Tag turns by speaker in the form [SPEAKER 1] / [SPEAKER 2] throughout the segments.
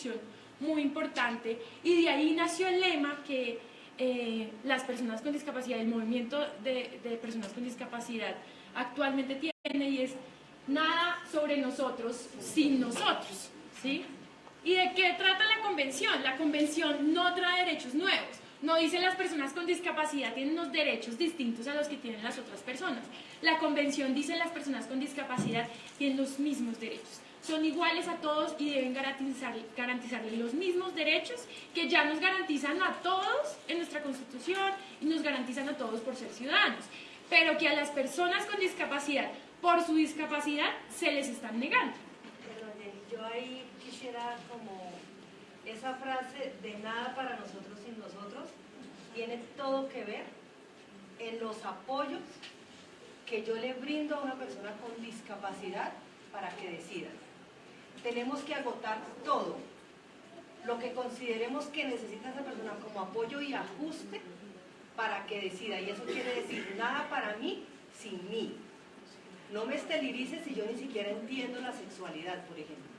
[SPEAKER 1] construcción muy importante y de ahí nació el lema que eh, las personas con discapacidad, el movimiento de, de personas con discapacidad actualmente tiene y es nada sobre nosotros sin nosotros, ¿sí? ¿Y de qué trata la convención? La convención no trae derechos nuevos, no dice las personas con discapacidad tienen unos derechos distintos a los que tienen las otras personas. La convención dice las personas con discapacidad tienen los mismos derechos. Son iguales a todos y deben garantizar, garantizarles los mismos derechos que ya nos garantizan a todos en nuestra constitución y nos garantizan a todos por ser ciudadanos. Pero que a las personas con discapacidad, por su discapacidad, se les están negando.
[SPEAKER 2] yo ahí quisiera como esa frase de nada para nosotros sin nosotros tiene todo que ver en los apoyos que yo le brindo a una persona con discapacidad para que decida. Tenemos que agotar todo lo que consideremos que necesita esa persona como apoyo y ajuste para que decida. Y eso quiere decir nada para mí sin mí. No me esterilice si yo ni siquiera entiendo la sexualidad, por ejemplo.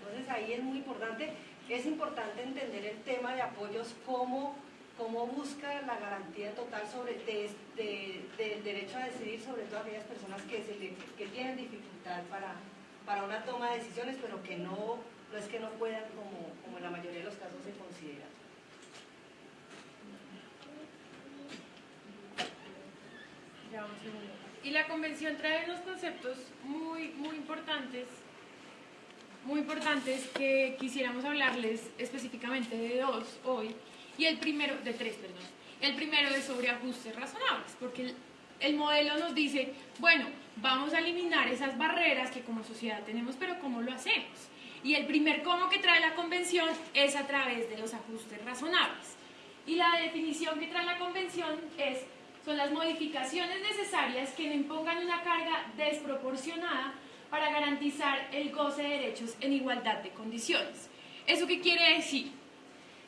[SPEAKER 2] Entonces ahí es muy importante es importante entender el tema de apoyos como cómo busca la garantía total sobre del derecho a decidir sobre todo aquellas personas que tienen dificultad para, para una toma de decisiones, pero que no, no es que no puedan como, como en la mayoría de los casos se considera.
[SPEAKER 1] Y la convención trae unos conceptos muy, muy importantes muy importantes que quisiéramos hablarles específicamente de dos hoy, y el primero, de tres, perdón. El primero es sobre ajustes razonables, porque el, modelo nos dice, bueno, vamos a eliminar esas barreras que como sociedad tenemos, pero ¿cómo lo hacemos? Y el primer cómo que trae la convención es a través de los ajustes razonables. Y la definición que trae la convención es, son las modificaciones necesarias que no impongan una carga desproporcionada para garantizar el goce de derechos en igualdad de condiciones. ¿Eso qué quiere decir?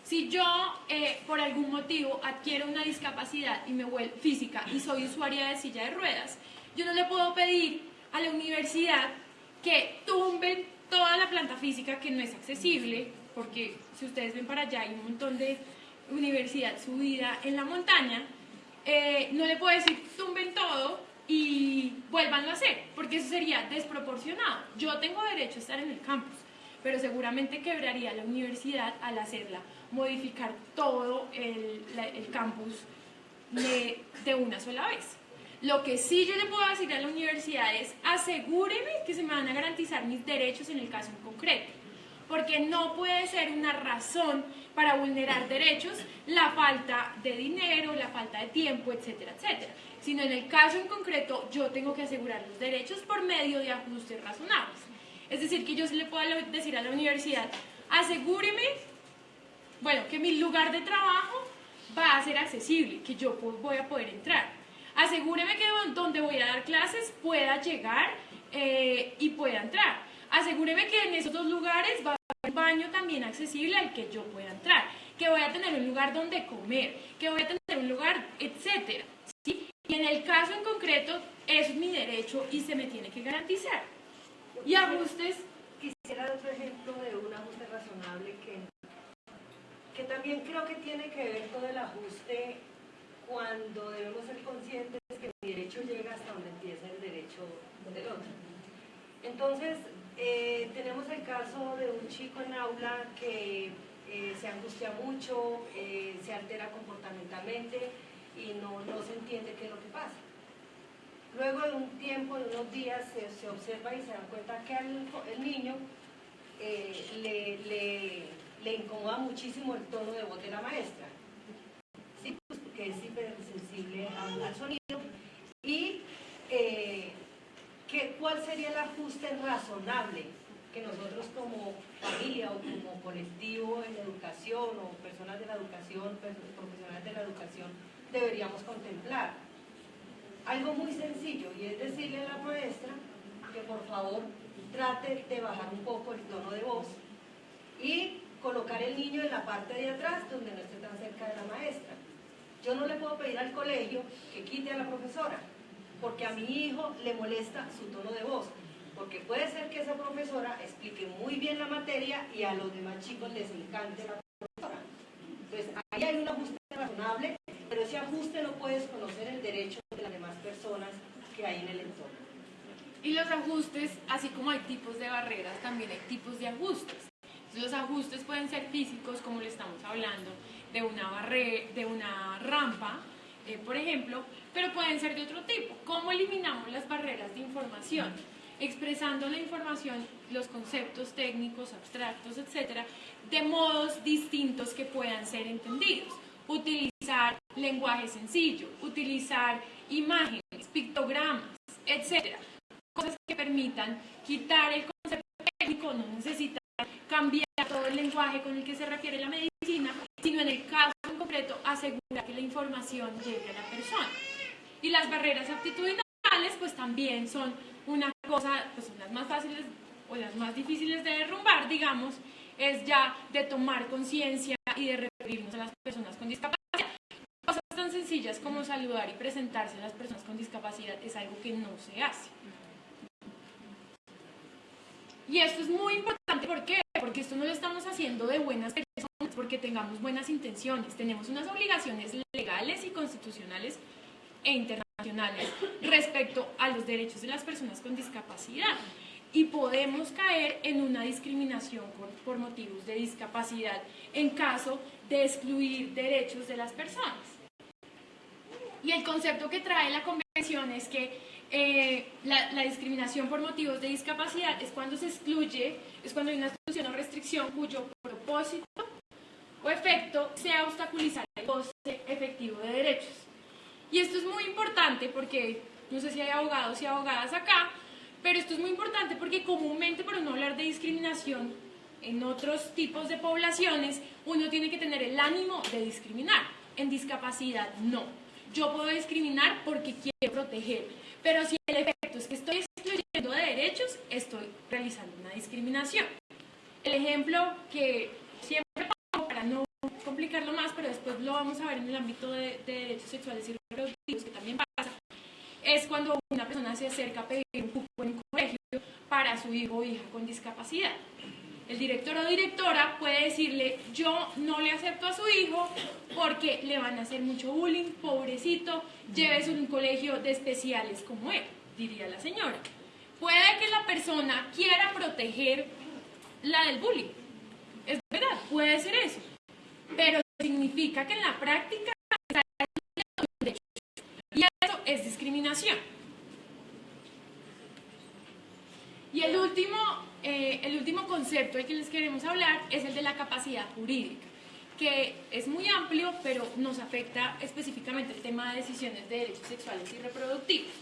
[SPEAKER 1] Si yo, eh, por algún motivo, adquiero una discapacidad y me vuelvo física y soy usuaria de silla de ruedas, yo no le puedo pedir a la universidad que tumben toda la planta física que no es accesible, porque si ustedes ven para allá hay un montón de universidad subida en la montaña, eh, no le puedo decir tumben todo y vuelvan a hacer, porque eso sería desproporcionado. Yo tengo derecho a estar en el campus, pero seguramente quebraría la universidad al hacerla, modificar todo el, campus de, de, una sola vez. Lo que sí yo le puedo decir a la universidad es asegúreme que se me van a garantizar mis derechos en el caso en concreto, porque no puede ser una razón para vulnerar derechos la falta de dinero, la falta de tiempo, etcétera, etcétera sino en el caso en concreto yo tengo que asegurar los derechos por medio de ajustes razonables. Es decir, que yo le puedo decir a la universidad, asegúreme, bueno, que mi lugar de trabajo va a ser accesible, que yo voy a poder entrar. Asegúreme que donde voy a dar clases pueda llegar eh, y pueda entrar. Asegúreme que en esos dos lugares va a haber un baño también accesible al que yo pueda entrar, que voy a tener un lugar donde comer, que voy a tener un lugar, etcétera. Y en el caso en concreto es mi derecho y se me tiene que garantizar. Y ajustes...
[SPEAKER 2] Quisiera otro ejemplo de un ajuste razonable que, que también creo que tiene que ver todo el ajuste cuando debemos ser conscientes que mi derecho llega hasta donde empieza el derecho del otro. Entonces, eh, tenemos el caso de un chico en aula que eh, se angustia mucho, eh, se altera comportamentalmente, y no, no se entiende qué es lo que pasa. Luego de un tiempo, de unos días, se, se observa y se dan cuenta que al, el niño le, le, le, incomoda muchísimo el tono de voz de la maestra. Sí, pues porque es hipersensible al, sonido. Y eh, que, cuál sería el ajuste razonable que nosotros como familia o como colectivo en educación o personas de la educación, profesionales de la educación, deberíamos contemplar. Algo muy sencillo y es decirle a la maestra que por favor trate de bajar un poco el tono de voz y colocar el niño en la parte de atrás donde no esté tan cerca de la maestra. Yo no le puedo pedir al colegio que quite a la profesora, porque a mi hijo le molesta su tono de voz. porque puede ser que esa profesora explique muy bien la materia y a los demás chicos les encante la profesora. Entonces, ahí hay un ajuste razonable, pero ese ajuste no puedes conocer el derecho de las demás personas que hay en el entorno.
[SPEAKER 1] Y los ajustes, así como hay tipos de barreras, también hay tipos de ajustes. Los ajustes pueden ser físicos, como le estamos hablando, de una, barre de una rampa, eh, por ejemplo, pero pueden ser de otro tipo. ¿Cómo eliminamos las barreras de información? Expresando la información, los conceptos técnicos, abstractos, etcétera, de modos distintos que puedan ser entendidos. Utilizar lenguaje sencillo, utilizar imágenes, pictogramas, etcétera. Cosas que permitan quitar el concepto técnico, no necesitan cambiar todo el lenguaje con el que se refiere la medicina, sino en el caso en concreto asegurar que la información llegue a la persona. Y las barreras aptitudinales pues también son una cosa, pues son las más fáciles o las más difíciles de derrumbar, digamos, es ya de tomar conciencia y de referirnos a las personas con discapacidad. Cosas tan sencillas como saludar y presentarse a las personas con discapacidad es algo que no se hace. Y esto es muy importante, ¿por qué? Porque esto no lo estamos haciendo de buenas personas, porque tengamos buenas intenciones. Tenemos unas obligaciones legales y constitucionales e internacionales respecto a los derechos de las personas con discapacidad. Y podemos caer en una discriminación por, por motivos de discapacidad en caso de excluir derechos de las personas. Y el concepto que trae la convención es que eh, la, discriminación por motivos de discapacidad es cuando se excluye, es cuando hay una exclusión o restricción cuyo propósito o efecto sea obstaculizar el goce efectivo de derechos. Y esto es muy importante porque, no sé si hay abogados y abogadas acá, pero esto es muy importante porque comúnmente, para no hablar de discriminación en otros tipos de poblaciones, uno tiene que tener el ánimo de discriminar. En discapacidad, no. Yo puedo discriminar porque quiero proteger pero si el efecto es que estoy excluyendo de derechos, estoy realizando una discriminación. El ejemplo que siempre pongo para no complicarlo más, pero después lo vamos a ver en el ámbito de, derechos sexuales y reproductivos, que también pasa, es cuando una persona se acerca a pedir un cupo en un colegio para su hijo o hija con discapacidad. El director o directora puede decirle, yo no le acepto a su hijo porque le van a hacer mucho bullying, pobrecito, llévese a un colegio de especiales como él, diría la señora. Puede que la persona quiera proteger la del bullying. Es verdad, puede ser eso. Pero significa que en la práctica y eso es discriminación. Y el último eh, el último concepto del que les queremos hablar es el de la capacidad jurídica, que es muy amplio, pero nos afecta específicamente el tema de decisiones de derechos sexuales y reproductivos.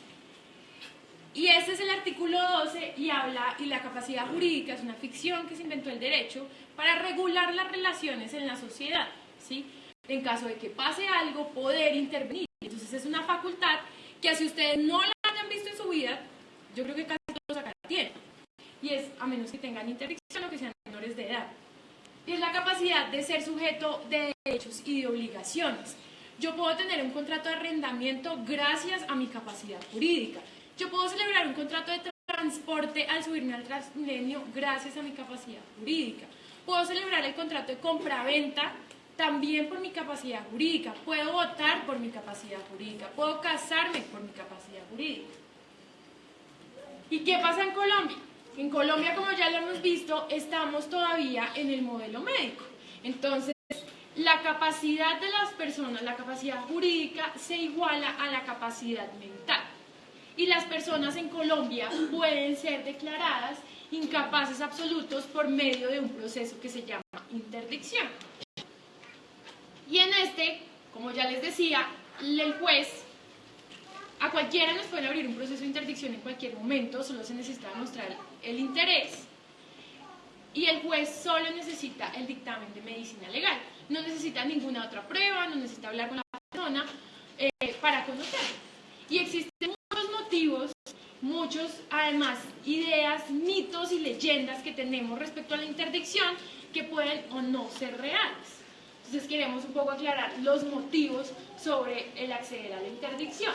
[SPEAKER 1] Y ese es el artículo 12 y habla, y la capacidad jurídica es una ficción que se inventó el derecho para regular las relaciones en la sociedad, ¿sí? En caso de que pase algo, poder intervenir. Entonces es una facultad que si ustedes no la hayan visto en su vida, yo creo que casi todos acá la tienen y es a menos que tengan interdicción o que sean menores de edad. Y es la capacidad de ser sujeto de derechos y de obligaciones. Yo puedo tener un contrato de arrendamiento gracias a mi capacidad jurídica. Yo puedo celebrar un contrato de transporte al subirme al Transmilenio gracias a mi capacidad jurídica. Puedo celebrar el contrato de compra-venta también por mi capacidad jurídica. Puedo votar por mi capacidad jurídica. Puedo casarme por mi capacidad jurídica. ¿Y qué pasa en Colombia? En Colombia, como ya lo hemos visto, estamos todavía en el modelo médico. Entonces, la capacidad de las personas, la capacidad jurídica, se iguala a la capacidad mental. Y las personas en Colombia pueden ser declaradas incapaces absolutos por medio de un proceso que se llama interdicción. Y en este, como ya les decía, el juez a cualquiera nos puede abrir un proceso de interdicción en cualquier momento, solo se necesita demostrar el interés y el juez solo necesita el dictamen de medicina legal. No necesita ninguna otra prueba, no necesita hablar con la persona eh, para conocerlo. Y existen muchos motivos, muchos además ideas, mitos y leyendas que tenemos respecto a la interdicción que pueden o no ser reales. Entonces queremos un poco aclarar los motivos sobre el acceder a la interdicción.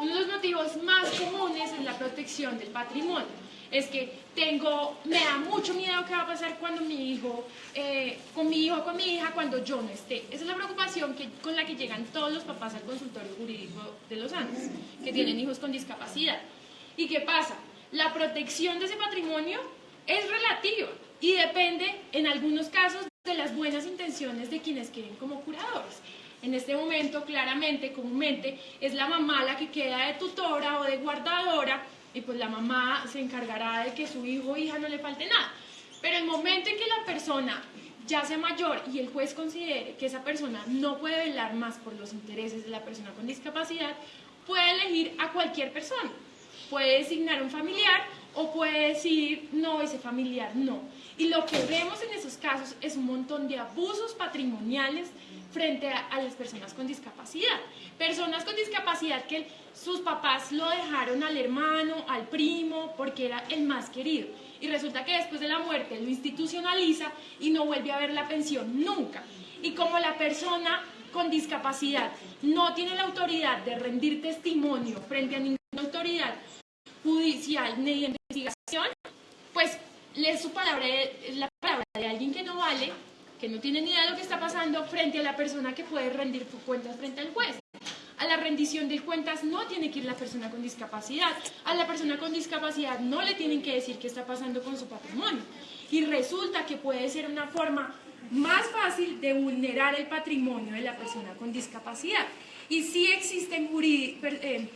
[SPEAKER 1] Uno de los motivos más comunes es la protección del patrimonio. es que tengo, me da mucho miedo qué va a pasar cuando mi hijo, eh, con mi hijo con mi hija cuando yo no esté. Esa es la preocupación con la que llegan todos los papás al consultorio jurídico de los Andes, que tienen hijos con discapacidad. ¿Y qué pasa? La protección de ese patrimonio es relativa y depende, en algunos casos, de las buenas intenciones de quienes quieren como curadores. En este momento, claramente, comúnmente, es la mamá la que queda de tutora o de guardadora y pues la mamá se encargará de que su hijo o hija no le falte nada. Pero el momento en que la persona ya sea mayor y el juez considere que esa persona no puede velar más por los intereses de la persona con discapacidad, puede elegir a cualquier persona. Puede designar un familiar o puede decir, no, ese familiar no. Y lo que vemos en esos casos es un montón de abusos patrimoniales frente a, las personas con discapacidad. Personas con discapacidad que sus papás lo dejaron al hermano, al primo, porque era el más querido. Y resulta que después de la muerte lo institucionaliza y no vuelve a ver la pensión nunca. Y como la persona con discapacidad no tiene la autoridad de rendir testimonio frente a ninguna autoridad judicial ni de investigación, pues le su palabra, la palabra de alguien que no vale que no tiene ni idea de lo que está pasando frente a la persona que puede rendir cuentas frente al juez. A la rendición de cuentas no tiene que ir la persona con discapacidad. A la persona con discapacidad no le tienen que decir qué está pasando con su patrimonio. Y resulta que puede ser una forma más fácil de vulnerar el patrimonio de la persona con discapacidad. Y sí existen eh,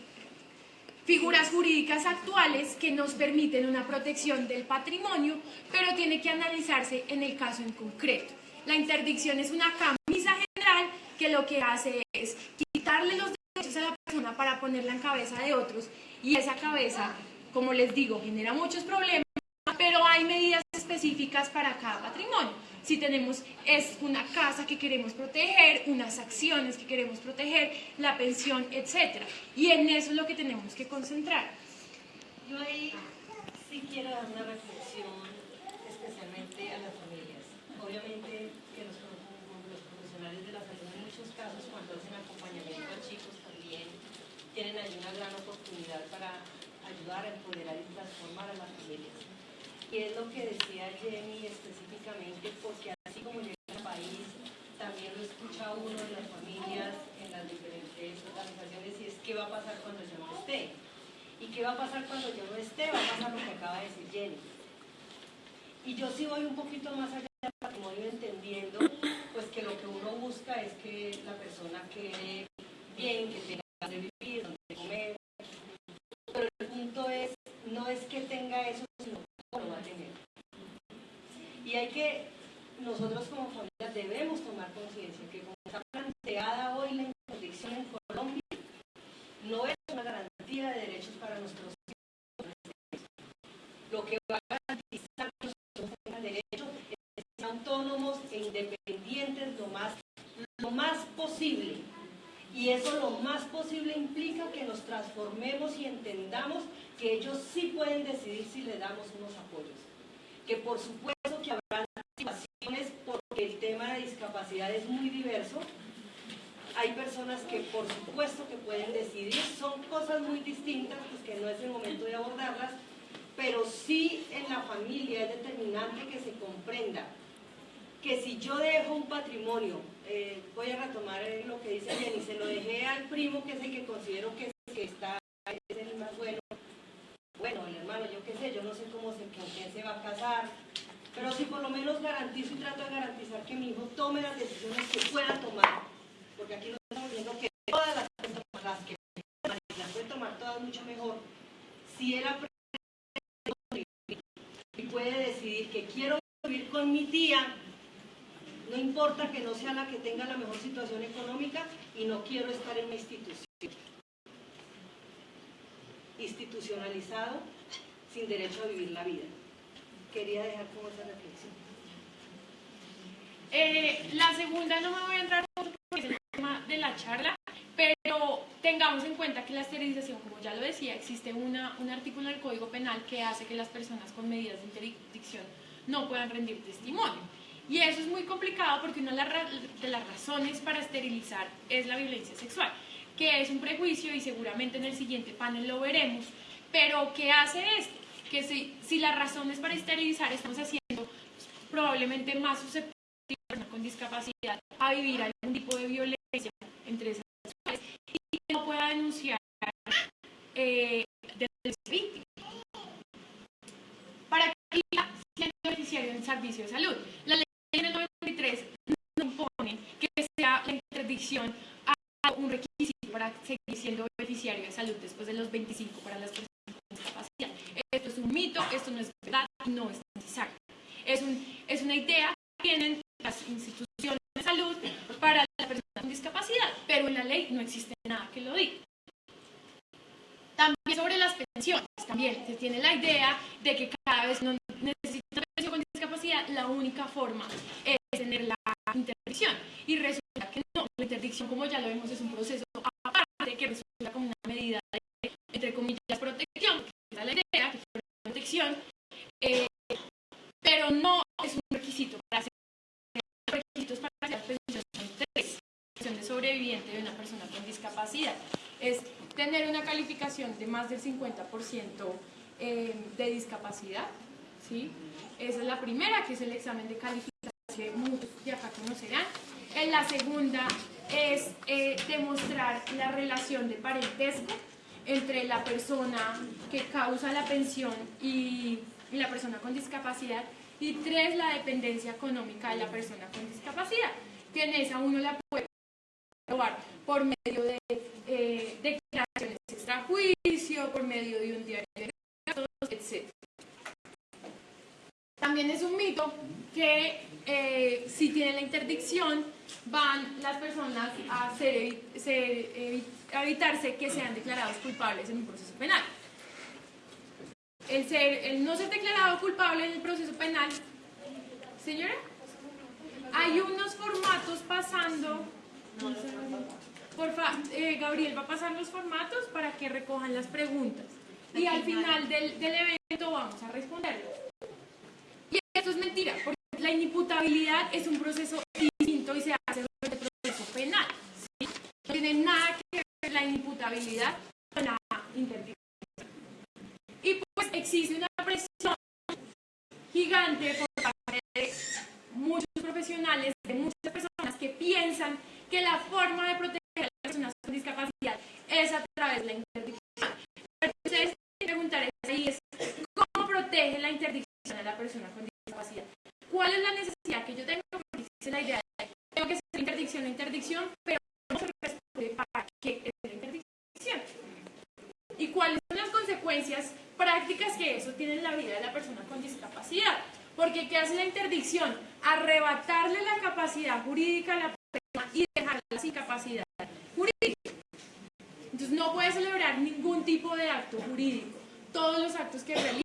[SPEAKER 1] figuras jurídicas actuales que nos permiten una protección del patrimonio, pero tiene que analizarse en el caso en concreto. La interdicción es una camisa general que lo que hace es quitarle los derechos a la persona para ponerla en cabeza de otros y esa cabeza, como les digo, genera muchos problemas, pero hay medidas específicas para cada patrimonio. Si tenemos es una casa que queremos proteger, unas acciones que queremos proteger, la pensión, etc. Y en eso es lo que tenemos que concentrar.
[SPEAKER 2] Yo ahí sí quiero dar una reflexión especialmente a las familias. Obviamente tienen ahí una gran oportunidad para ayudar a empoderar y transformar a las familias. Y es lo que decía Jenny específicamente, porque así como llega al país, también lo escucha uno de las familias en las diferentes organizaciones y es qué va a pasar cuando yo no esté. ¿Y qué va a pasar cuando yo no esté? Va a pasar lo que acaba de decir Jenny. Y yo sí voy un poquito más allá del patrimonio entendiendo pues que lo que uno busca es que la persona quede bien, que tenga de vivir, donde comer. Pero el punto es, no es que tenga eso, sino cómo lo va a tener. Y hay que, nosotros como familia debemos tomar conciencia que como está planteada hoy la interdicción en Colombia, no es una garantía de derechos para nuestros hijos. Lo que va a garantizar que nosotros tengan derechos es ser autónomos e independientes lo más, lo más posible y eso lo más posible implica que nos transformemos y entendamos que ellos sí pueden decidir si le damos unos apoyos. Que por supuesto que habrá situaciones porque el tema de discapacidad es muy diverso. Hay personas que por supuesto que pueden decidir, son cosas muy distintas, pues que no es el momento de abordarlas, pero sí en la familia es determinante que se comprenda que si yo dejo un patrimonio, eh, voy a retomar lo que dice Jenny, se lo dejé al primo que es el que considero que, que está, es el más bueno, bueno, el hermano, yo qué sé, yo no sé cómo se, con quién se va a casar, pero si por lo menos garantizo y trato de garantizar que mi hijo tome las decisiones que pueda tomar, porque aquí no estamos viendo que todas las las que las puede tomar todas mucho mejor, si él aprende y puede decidir que quiero vivir con mi tía, no importa que no sea la que tenga la mejor situación económica y no quiero estar en una institución. Institucionalizado, sin derecho a vivir la vida. Quería dejar como esa reflexión.
[SPEAKER 1] Eh, la segunda no me voy a entrar porque es el tema de la charla, pero tengamos en cuenta que la esterilización, como ya lo decía, existe una, un artículo del Código Penal que hace que las personas con medidas de interdicción no puedan rendir testimonio. Y eso es muy complicado porque una de las razones para esterilizar es la violencia sexual, que es un prejuicio y seguramente en el siguiente panel lo veremos. Pero, ¿qué hace esto? que si, si las razones para esterilizar estamos haciendo probablemente más susceptible a la persona con discapacidad a vivir algún tipo de violencia entre esas sexuales y que no pueda denunciar eh, desde víctima. Para que siendo beneficiario del servicio de salud. Del 93 no impone que sea la interdicción a un requisito para seguir siendo beneficiario de salud después de los 25 para las personas con discapacidad. Esto es un mito, esto no es verdad no es necesario. Es, un, es una idea que tienen las instituciones de salud para las personas con discapacidad, pero en la ley no existe nada que lo diga. También sobre las pensiones, también se tiene la idea de que cada vez no necesita una pensión con discapacidad, la única forma es tener la interdicción. Y resulta que no, la interdicción, como ya lo vemos, es un proceso aparte que resulta como una medida de, entre comillas, protección, que es la idea, que es protección, eh, pero no es un requisito para hacer requisitos para hacer de sobreviviente de una persona con discapacidad. Es tener una calificación de más del 50% eh, de discapacidad, ¿sí? Esa es la primera, que es el examen de calificación que muchos de acá conocerán. En la segunda es eh, demostrar la relación de parentesco entre la persona que causa la pensión y, la persona con discapacidad. Y tres, la dependencia económica de la persona con discapacidad. Que en esa uno la puede probar por medio de eh, declaraciones extrajuicio, por medio de un diario de gastos, etc. También es un mito que eh, si tienen la interdicción van las personas a, ser, ser, evi- a evitarse que sean declarados culpables en un proceso penal. El, ser, el no ser declarado culpable en el proceso penal, señora, hay unos formatos pasando. Por fa- eh, Gabriel va a pasar los formatos para que recojan las preguntas. Y al final del, del evento vamos a responderlos. Es mentira, porque la inimputabilidad es un proceso distinto y se hace durante el proceso penal. No tiene nada que ver la inimputabilidad con la interdicción. Y pues existe una presión gigante por parte de muchos profesionales, de muchas personas que piensan que la forma de proteger a las personas con discapacidad es a través de la interdicción. Pero ustedes tienen que preguntar es ahí es cómo protege la interdicción a la persona con discapacidad. ¿Cuál es la necesidad que yo tengo? Porque existe la idea de tengo que hacer interdicción o interdicción, pero no se responde para qué es la interdicción. ¿Y cuáles son las consecuencias prácticas que eso tiene en la vida de la persona discapacidad? Porque ¿qué hace la interdicción? Arrebatarle la capacidad jurídica a la persona y dejarla sin capacidad jurídica. Entonces no puede celebrar ningún tipo de acto jurídico. Todos los actos que realiza